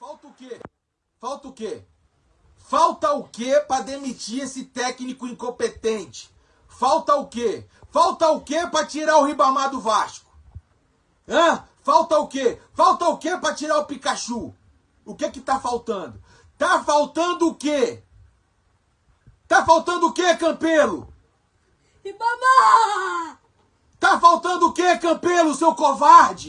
Falta o quê? Falta o quê? Falta o quê para demitir esse técnico incompetente? Falta o quê? Falta o quê para tirar o Ribamar do Vasco? Hã? Falta o quê? Falta o quê para tirar o Pikachu? O que que tá faltando? Tá faltando o quê? Tá faltando o quê, Campelo? Ribamar! Tá faltando o quê, Campelo, seu covarde?